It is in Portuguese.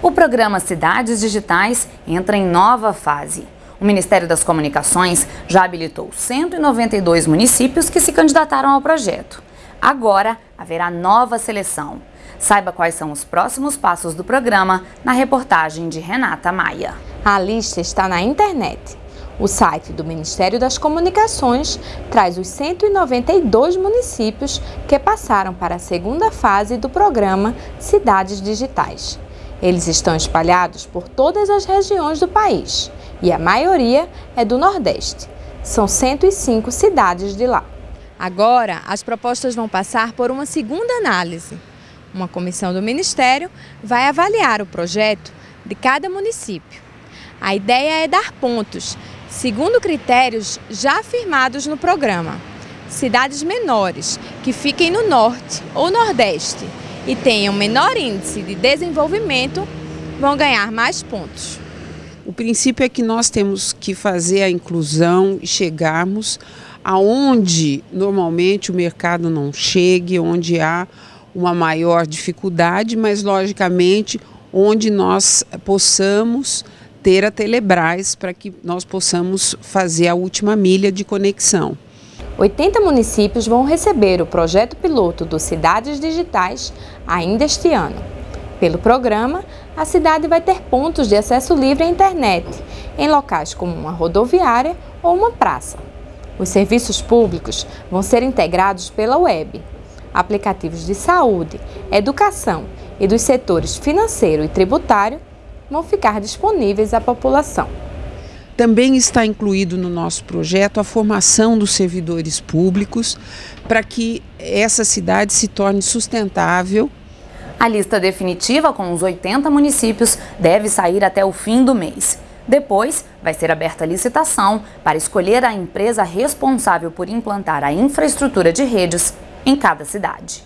O programa Cidades Digitais entra em nova fase. O Ministério das Comunicações já habilitou 192 municípios que se candidataram ao projeto. Agora haverá nova seleção. Saiba quais são os próximos passos do programa na reportagem de Renata Maia. A lista está na internet. O site do Ministério das Comunicações traz os 192 municípios que passaram para a segunda fase do programa Cidades Digitais. Eles estão espalhados por todas as regiões do país e a maioria é do Nordeste. São 105 cidades de lá. Agora, as propostas vão passar por uma segunda análise. Uma comissão do Ministério vai avaliar o projeto de cada município. A ideia é dar pontos, segundo critérios já afirmados no programa. Cidades menores, que fiquem no norte ou nordeste, e tenham menor índice de desenvolvimento vão ganhar mais pontos. O princípio é que nós temos que fazer a inclusão e chegarmos aonde normalmente o mercado não chegue, onde há uma maior dificuldade, mas logicamente onde nós possamos ter a Telebrás para que nós possamos fazer a última milha de conexão. 80 municípios vão receber o projeto piloto do Cidades Digitais ainda este ano. Pelo programa, a cidade vai ter pontos de acesso livre à internet, em locais como uma rodoviária ou uma praça. Os serviços públicos vão ser integrados pela web. Aplicativos de saúde, educação e dos setores financeiro e tributário vão ficar disponíveis à população. Também está incluído no nosso projeto a formação dos servidores públicos para que essa cidade se torne sustentável. A lista definitiva com os 80 municípios deve sair até o fim do mês. Depois, vai ser aberta a licitação para escolher a empresa responsável por implantar a infraestrutura de redes em cada cidade.